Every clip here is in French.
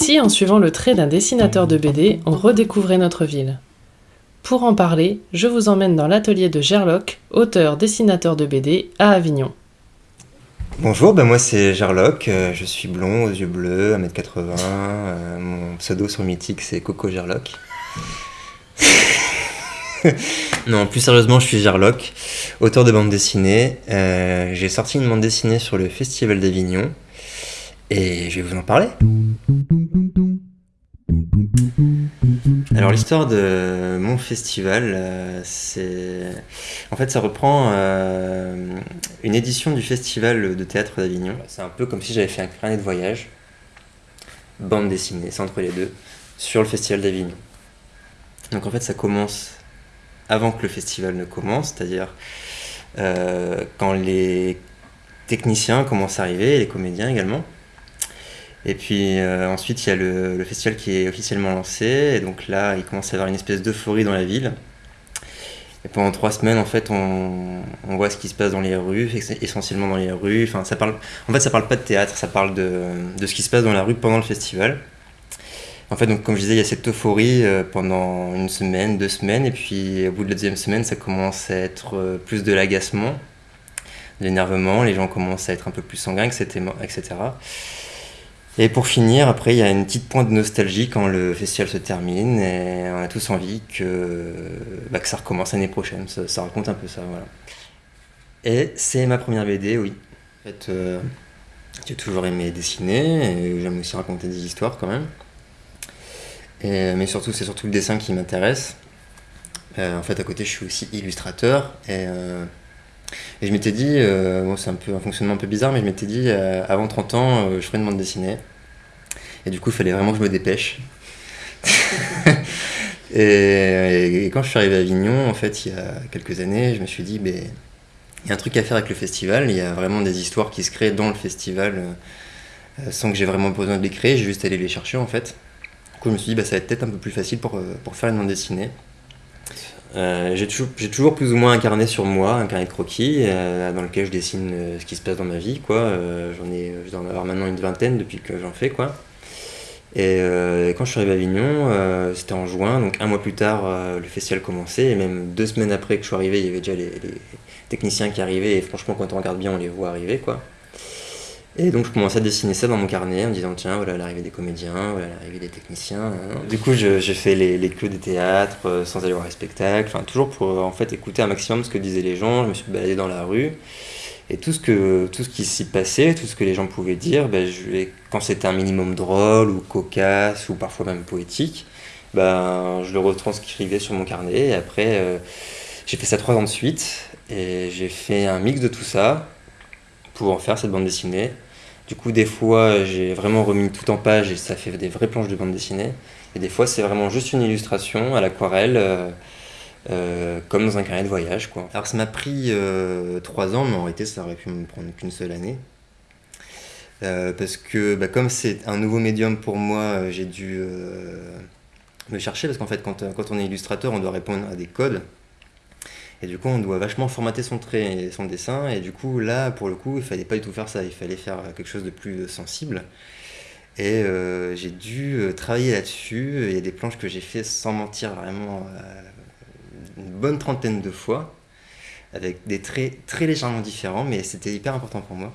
Si, en suivant le trait d'un dessinateur de BD, on redécouvrait notre ville Pour en parler, je vous emmène dans l'atelier de Gerloc, auteur-dessinateur de BD à Avignon. Bonjour, ben moi c'est Gerloc, euh, je suis blond, aux yeux bleus, 1m80, euh, mon pseudo sur Mythique c'est Coco Gerloc. non, plus sérieusement, je suis Gerloc, auteur de bande dessinée. Euh, j'ai sorti une bande dessinée sur le Festival d'Avignon et je vais vous en parler. Alors l'histoire de mon festival, euh, c'est... En fait ça reprend euh, une édition du festival de théâtre d'Avignon. C'est un peu comme si j'avais fait un carnet de voyage, bande dessinée, c'est entre les deux, sur le festival d'Avignon. Donc en fait ça commence avant que le festival ne commence, c'est-à-dire euh, quand les techniciens commencent à arriver, les comédiens également. Et puis euh, ensuite, il y a le, festival qui est officiellement lancé. Et donc là, il commence à y avoir une espèce d'euphorie dans la ville. Et pendant trois semaines, en fait, on, voit ce qui se passe dans les rues, essentiellement dans les rues. Enfin, ça parle, en fait, ça parle pas de théâtre, ça parle de, ce qui se passe dans la rue pendant le festival. En fait, donc, comme je disais, il y a cette euphorie euh, pendant une semaine, deux semaines. Et puis, au bout de la deuxième semaine, ça commence à être euh, plus de l'agacement, de l'énervement. Les gens commencent à être un peu plus sanguins, etc. Et pour finir, après, il y a une petite pointe de nostalgie quand le festival se termine et on a tous envie que, bah, ça recommence l'année prochaine. Ça, raconte un peu ça, voilà. Et c'est ma première BD, oui. En fait, euh, j'ai toujours aimé dessiner et j'aime aussi raconter des histoires quand même. Mais surtout, c'est surtout le dessin qui m'intéresse. Euh, en fait, à côté, je suis aussi illustrateur et euh, et je m'étais dit, euh, c'est un peu un fonctionnement un peu bizarre, mais je m'étais dit, euh, avant 30 ans, euh, je ferais une bande dessinée. Et du coup, il fallait vraiment que je me dépêche. et, quand je suis arrivé à Avignon, en fait, il y a quelques années, je me suis dit, ben, il y a un truc à faire avec le festival. Il y a vraiment des histoires qui se créent dans le festival sans que j'ai vraiment besoin de les créer. J'ai juste allé les chercher, en fait. Du coup, je me suis dit, bah, ça va être peut-être un peu plus facile pour, pour faire une bande dessinée. Euh, j'ai toujours, toujours, plus ou moins un carnet sur moi, un carnet de croquis, euh, dans lequel je dessine euh, ce qui se passe dans ma vie. Quoi. j'en ai, je avoir maintenant une vingtaine depuis que j'en fais. Quoi. Et, quand je suis arrivé à Avignon, c'était en juin, donc un mois plus tard, le festival commençait, et même deux semaines après que je suis arrivé, il y avait déjà les, les techniciens qui arrivaient, et franchement, quand on regarde bien, on les voit arriver. Quoi. Et donc je commençais à dessiner ça dans mon carnet en me disant tiens voilà l'arrivée des comédiens, voilà l'arrivée des techniciens. Hein. Du coup je fais les, les des théâtres euh, sans aller voir les spectacles, enfin toujours pour en fait écouter un maximum ce que disaient les gens. Je me suis baladé dans la rue et tout ce que tout ce qui s'y passait, tout ce que les gens pouvaient dire, ben, je, quand c'était un minimum drôle ou cocasse ou parfois même poétique, ben, je le retranscrivais sur mon carnet et après euh, j'ai fait ça trois ans de suite et j'ai fait un mix de tout ça faire cette bande dessinée. Du coup, des fois, j'ai vraiment remis tout en page et ça fait des vraies planches de bande dessinée. Et des fois, c'est vraiment juste une illustration à l'aquarelle, euh, euh, comme dans un carnet de voyage. Quoi. Alors, ça m'a pris euh, trois ans, mais en réalité, ça aurait pu me prendre qu'une seule année. parce que, bah, comme c'est un nouveau médium pour moi, j'ai dû me chercher. Parce qu'en fait, quand, quand on est illustrateur, on doit répondre à des codes. Et du coup, on doit vachement formater son trait et son dessin. Et du coup, là, pour le coup, il fallait pas du tout faire ça. Il fallait faire quelque chose de plus sensible. Et euh, j'ai dû euh, travailler là-dessus. Il y a des planches que j'ai fait sans mentir vraiment euh, une bonne trentaine de fois, avec des traits très légèrement différents, mais c'était hyper important pour moi.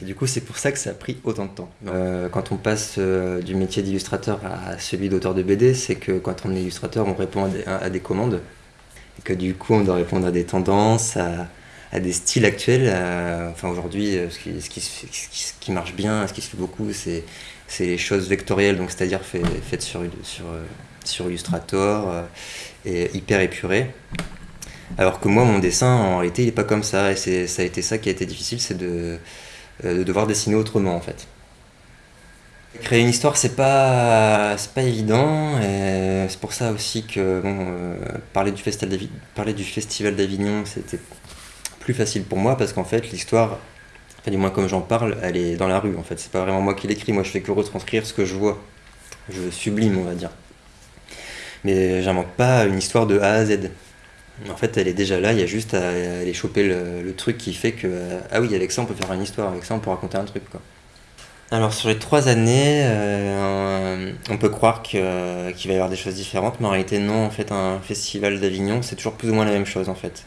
Et du coup, c'est pour ça que ça a pris autant de temps. quand on passe du métier d'illustrateur à celui d'auteur de BD, c'est que quand on est illustrateur, on répond à des commandes que du coup on doit répondre à des tendances, à, des styles actuels. enfin aujourd'hui, euh, ce qui, marche bien, ce qui se fait beaucoup, c'est les choses vectorielles, donc c'est-à-dire faites sur Illustrator euh, et hyper épurées. Alors que moi, mon dessin, en réalité, il n'est pas comme ça, et ça a été ça qui a été difficile, c'est de, euh, de devoir dessiner autrement en fait. Créer une histoire, c'est pas, pas évident, et c'est pour ça aussi que euh, parler, du Festival d'Avignon, c'était plus facile pour moi, parce qu'en fait, l'histoire, du moins comme j'en parle, elle est dans la rue, en fait. C'est pas vraiment moi qui l'écris, moi je fais que retranscrire ce que je vois. Je sublime, on va dire. Mais j'invente pas une histoire de A à Z. En fait, elle est déjà là, il y a juste à aller choper le, le truc qui fait que, ah oui, avec ça on peut faire une histoire, avec ça on peut raconter un truc, quoi. Alors sur les trois années, euh, on peut croire qu'il va y avoir des choses différentes, mais en réalité non. En fait, un festival d'Avignon, c'est toujours plus ou moins la même chose en fait.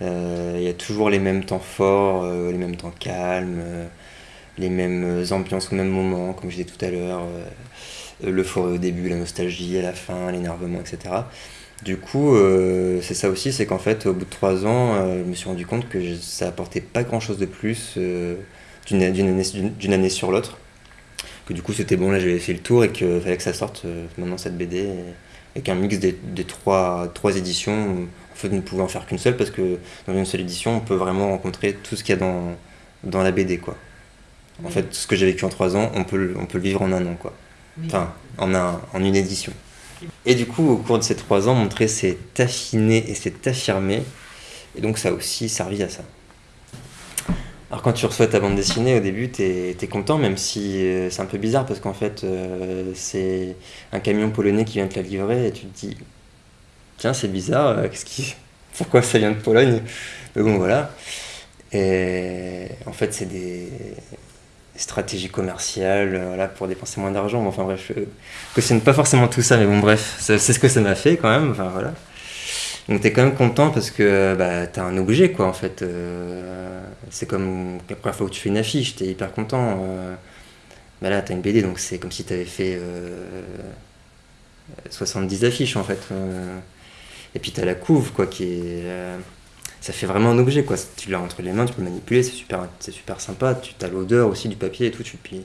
Il y a toujours les mêmes temps forts, les mêmes temps calmes, les mêmes ambiances au même moment, comme je disais tout à l'heure, l'euphorie au début, la nostalgie à la fin, l'énervement, etc. Du coup, euh, c'est ça aussi, c'est qu'en fait, au bout de trois ans, euh, je me suis rendu compte que ça apportait pas grand chose de plus euh, d'une année, année, sur l'autre. Que du coup, c'était bon, là j'avais fait le tour et qu'il fallait que ça sorte maintenant cette BD. Et, qu'un mix des, trois, trois éditions, en fait, ne pouvait en faire qu'une seule parce que dans une seule édition, on peut vraiment rencontrer tout ce qu'il y a dans, dans la BD. Quoi. En fait, ce que j'ai vécu en trois ans, on peut, on peut le vivre en un an. Quoi. Enfin, en, un, en une édition. Et du coup, au cours de ces trois ans, montrer s'est affiné et s'est affirmé. Et donc, ça a aussi servi à ça. Alors, quand tu reçois ta bande dessinée, au début, t'es es content, même si euh, c'est un peu bizarre parce qu'en fait, euh, c'est un camion polonais qui vient te la livrer et tu te dis Tiens, c'est bizarre, euh, qu'est-ce qui... pourquoi ça vient de Pologne? Mais bon, voilà. Et en fait, c'est des stratégie commerciale, euh, pour dépenser moins d'argent. enfin bref, je cautionne pas forcément tout ça, mais bon bref, c'est ce que ça m'a fait quand même. Enfin voilà. Donc t'es quand même content parce que bah, t'as un objet quoi en fait. Euh, c'est comme la première fois où tu fais une affiche, t'es hyper content. Euh, bah là t'as une BD donc c'est comme si t'avais fait 70 affiches en fait. et puis t'as la couve quoi qui est ça fait vraiment un objet quoi. Tu l'as entre les mains, tu peux le manipuler, c'est super, c'est super sympa. Tu as l'odeur aussi du papier et tout. Tu, puis,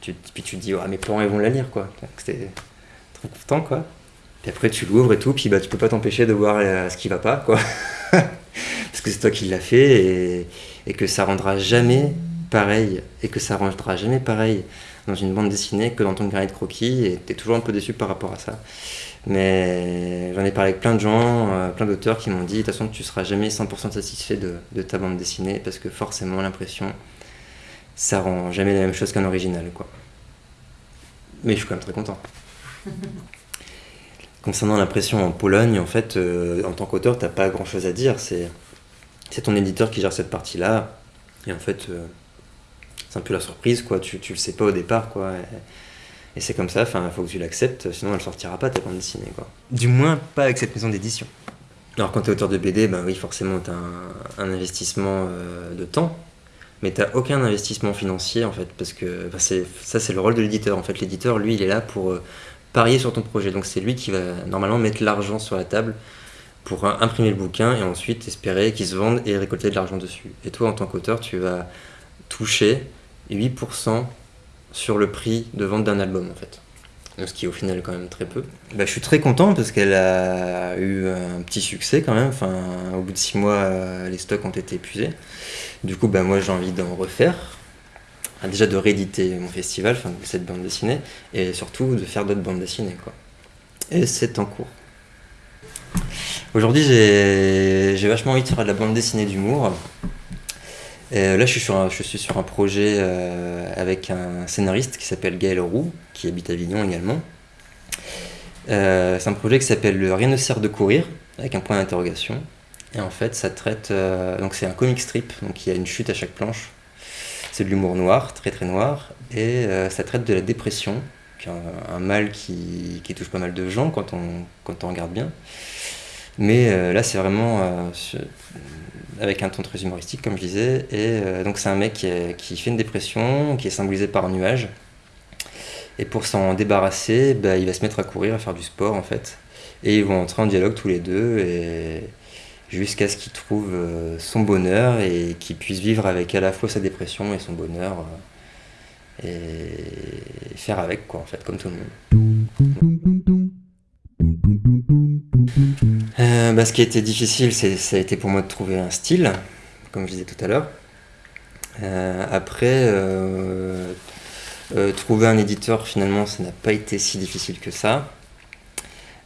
tu, te dis, ah, mes parents ils vont la lire quoi. C'était trop content quoi. Puis après tu l'ouvres et tout, puis bah tu peux pas t'empêcher de voir euh, ce qui va pas quoi. Parce que c'est toi qui l'as fait et, et, que ça rendra jamais pareil et que ça rendra jamais pareil dans une bande dessinée que dans ton carnet de croquis et tu es toujours un peu déçu par rapport à ça. Mais j'en ai parlé avec plein de gens, euh, plein d'auteurs qui m'ont dit de toute façon tu seras jamais 100% satisfait de, ta bande dessinée parce que forcément l'impression ça rend jamais la même chose qu'un original quoi. Mais je suis quand même très content. Concernant l'impression en Pologne, en fait, euh, en tant qu'auteur, t'as pas grand chose à dire. C'est, c'est ton éditeur qui gère cette partie-là. Et en fait, euh, c'est un peu la surprise, quoi. Tu, tu le sais pas au départ, quoi. Et c'est comme ça, il faut que tu l'acceptes, sinon elle sortira pas ta bande dessinée. Quoi. Du moins, pas avec cette maison d'édition. Alors quand tu es auteur de BD, ben oui, forcément, tu as un, investissement euh, de temps, mais tu aucun investissement financier, en fait, parce que ça, c'est le rôle de l'éditeur. En fait, l'éditeur, lui, il est là pour euh, parier sur ton projet. Donc c'est lui qui va normalement mettre l'argent sur la table pour imprimer le bouquin et ensuite espérer qu'il se vende et récolter de l'argent dessus. Et toi, en tant qu'auteur, tu vas toucher 8% sur le prix de vente d'un album en fait. ce qui est au final quand même très peu. Bah, je suis très content parce qu'elle a eu un petit succès quand même. Enfin, au bout de six mois, euh, les stocks ont été épuisés. Du coup, bah, moi j'ai envie d'en refaire. Ah, déjà de rééditer mon festival, cette bande dessinée, et surtout de faire d'autres bandes dessinées. Quoi. Et c'est en cours. Aujourd'hui, j'ai vachement envie de faire de la bande dessinée d'humour. Euh, là, je suis, sur un, je suis sur un projet euh, avec un scénariste qui s'appelle Gaël Roux, qui habite à Avignon également. Euh, c'est un projet qui s'appelle Rien ne sert de courir, avec un point d'interrogation. Et en fait, ça traite. donc, c'est un comic strip, donc il y a une chute à chaque planche. C'est de l'humour noir, très très noir. Et ça traite de la dépression, qui est un, mal qui, qui, touche pas mal de gens quand on, quand on regarde bien. Mais là, c'est vraiment avec un ton très humoristique, comme je disais. Et euh, donc, c'est un mec qui, fait une dépression, qui est symbolisé par un nuage. Et pour s'en débarrasser, bah, il va se mettre à courir, à faire du sport, en fait. Et ils vont entrer en dialogue tous les deux, et jusqu'à ce qu'il trouve euh, son bonheur et qu'il puisse vivre avec à la fois sa dépression et son bonheur. Euh, et faire avec, quoi, en fait, comme tout le monde. Euh, bah, ce qui a été difficile, ça a été pour moi de trouver un style, comme je disais tout à l'heure. Après, trouver un éditeur, finalement, ça n'a pas été si difficile que ça.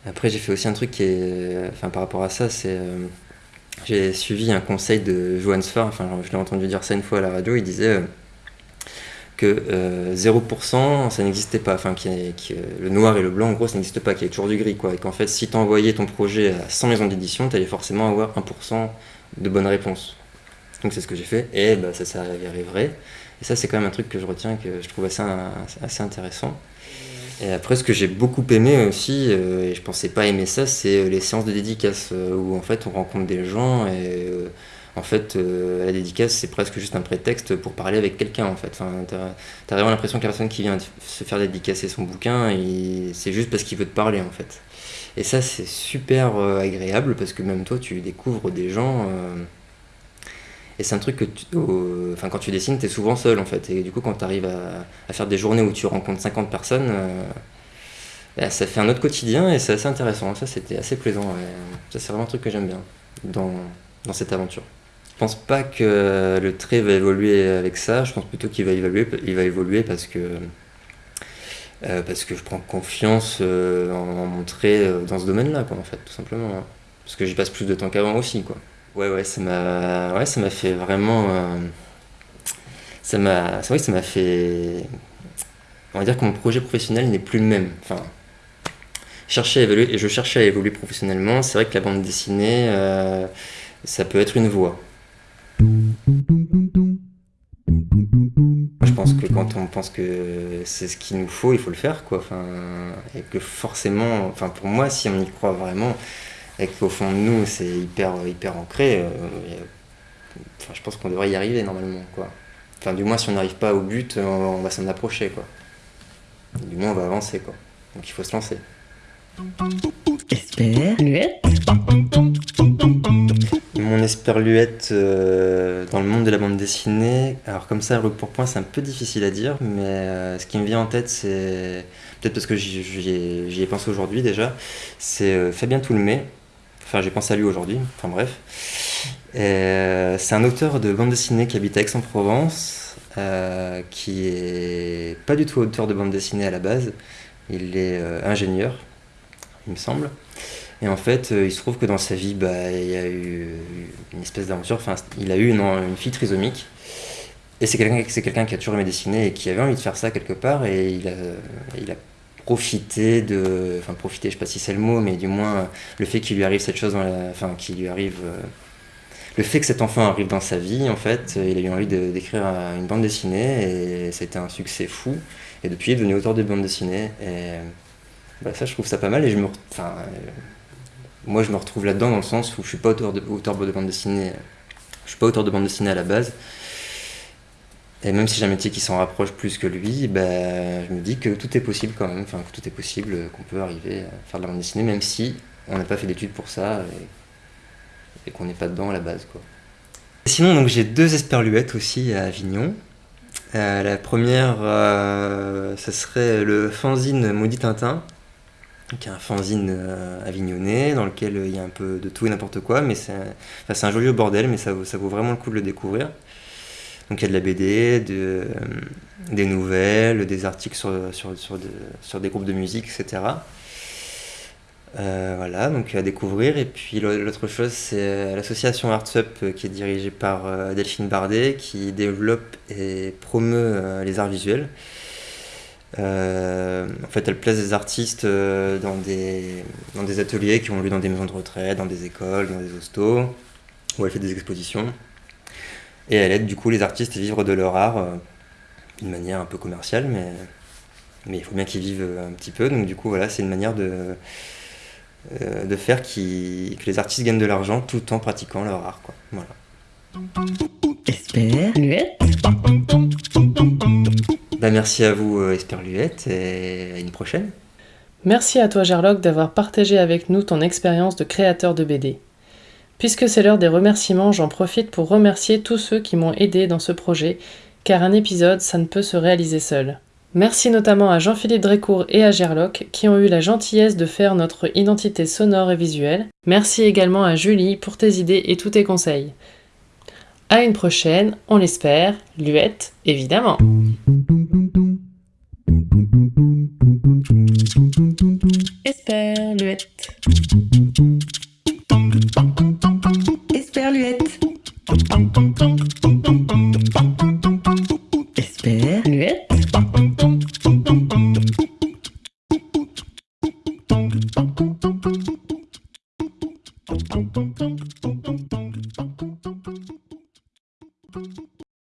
Après, j'ai fait aussi un truc qui est. Enfin, par rapport à ça, c'est. J'ai suivi un conseil de Johan Sfar, enfin, je l'ai entendu dire ça une fois à la radio, il disait que 0% euh, ça n'existait pas, enfin le noir et le blanc en gros ça n'existe pas, qu'il y ait toujours du gris quoi, et qu'en fait si tu envoyais ton projet à 100 maisons d'édition, tu allais forcément avoir 1% de bonnes réponses. Donc c'est ce que j'ai fait, et bah, ça s'est avéré vrai. Et ça, c'est quand même un truc que je retiens, que je trouve assez, assez intéressant. Et après, ce que j'ai beaucoup aimé aussi, euh, et je pensais pas aimer ça, c'est les séances de dédicace, euh, où en fait on rencontre des gens et euh, en fait la dédicace c'est presque juste un prétexte pour parler avec quelqu'un en fait. T'as as vraiment l'impression que la personne qui vient se faire dédicacer son bouquin, c'est juste parce qu'il veut te parler en fait. Et ça c'est super agréable parce que même toi tu découvres des gens. Et c'est un truc que, tu, enfin, quand tu dessines, tu es souvent seul en fait. Et du coup, quand tu arrives à, faire des journées où tu rencontres 50 personnes, euh, bah, ça fait un autre quotidien et c'est assez intéressant. Ça, c'était assez plaisant. Ça, c'est vraiment un truc que j'aime bien dans, dans cette aventure. Je pense pas que le trait va évoluer avec ça. Je pense plutôt qu'il va évoluer, il va évoluer parce que euh, parce que je prends confiance euh, en, mon trait dans ce domaine-là, en fait, tout simplement. Hein. Parce que j'y passe plus de temps qu'avant aussi, quoi. Ouais, ouais, ça m'a, ouais, fait vraiment. Euh, ça m'a, ça, ça m'a fait. On va dire que mon projet professionnel n'est plus le même. Enfin, chercher évoluer, et je cherchais à évoluer professionnellement. C'est vrai que la bande dessinée, euh, ça peut être une voie. Je pense que quand on pense que c'est ce qu'il nous faut, il faut le faire, quoi. Enfin, et que forcément, enfin, pour moi, si on y croit vraiment, et qu'au fond de nous, c'est hyper, hyper ancré, euh, enfin, je pense qu'on devrait y arriver normalement. Quoi. Enfin, du moins, si on n'arrive pas au but, on, va s'en approcher. Quoi. Du moins, on va avancer. Quoi. Donc il faut se lancer. Esperluette Mon esperluette euh, dans le monde de la bande dessinée, alors comme ça, pour point, c'est un peu difficile à dire, mais euh, ce qui me vient en tête, c'est peut-être parce que j'y ai, pensé aujourd'hui déjà, c'est Fabien Toulmé, Enfin, j'ai pensé à lui aujourd'hui. Enfin, bref. Euh, c'est un auteur de bande dessinée qui habite à Aix-en-Provence, euh, qui est pas du tout auteur de bande dessinée à la base. Il est euh, ingénieur, il me semble. Et en fait, il se trouve que dans sa vie, bah, il y a eu une espèce d'aventure. Enfin, il a eu une, fille trisomique. Et c'est quelqu'un quelqu'un qui a toujours aimé dessiner et qui avait envie de faire ça quelque part. Et il a profiter de. Enfin, profiter, je sais pas si c'est le mot, mais du moins, le fait qu'il lui arrive cette chose. Enfin, qu'il lui arrive. Euh, le fait que cet enfant arrive dans sa vie, en fait, il a eu envie d'écrire une bande dessinée et c'était un succès fou. Et depuis, il est devenu auteur de bande dessinée. Et bah, ça, je trouve ça pas mal. Et je me. Enfin, euh, moi, je me retrouve là-dedans dans le sens où je suis pas auteur de, auteur de bande dessinée. Je suis pas auteur de bande dessinée à la base. Et même si j'ai un métier qui s'en rapproche plus que lui, ben, je me dis que tout est possible quand même, enfin que tout est possible, qu'on peut arriver à faire de la bande dessinée, même si on n'a pas fait d'études pour ça et, qu'on n'est pas dedans à la base. Quoi. Sinon, donc j'ai deux esperluettes aussi à Avignon. Euh, la première, euh, ce serait le fanzine Maudit Tintin, qui est un fanzine euh, avignonnais dans lequel il y a un peu de tout et n'importe quoi, mais c'est un, un joli bordel, mais ça, ça vaut vraiment le coup de le découvrir. Donc il y a de la BD, euh, des nouvelles, des articles sur, des groupes de musique, etc. Euh, voilà, donc à découvrir. Et puis l'autre chose, c'est l'association ArtsUp euh, qui est dirigée par Delphine Bardet, qui développe et promeut les arts visuels. en fait, elle place des artistes dans, des, dans des ateliers qui ont lieu dans des maisons de retraite, dans des écoles, dans des hostos, où elle fait des expositions. Et elle aide du coup les artistes à vivre de leur art euh, d'une manière un peu commerciale, mais, mais il faut bien qu'ils vivent un petit peu. Donc du coup, voilà, c'est une manière de, euh, de faire qui, que les artistes gagnent de l'argent tout en pratiquant leur art. Quoi. Voilà. Esperluette bah, Merci à vous euh, Esperluette et à une prochaine. Merci à toi Gerlock d'avoir partagé avec nous ton expérience de créateur de BD. Puisque c'est l'heure des remerciements, j'en profite pour remercier tous ceux qui m'ont aidé dans ce projet, car un épisode, ça ne peut se réaliser seul. Merci notamment à Jean-Philippe Drécourt et à Gerlock qui ont eu la gentillesse de faire notre identité sonore et visuelle. Merci également à Julie pour tes idées et tous tes conseils. À une prochaine, on l'espère, Luette, évidemment.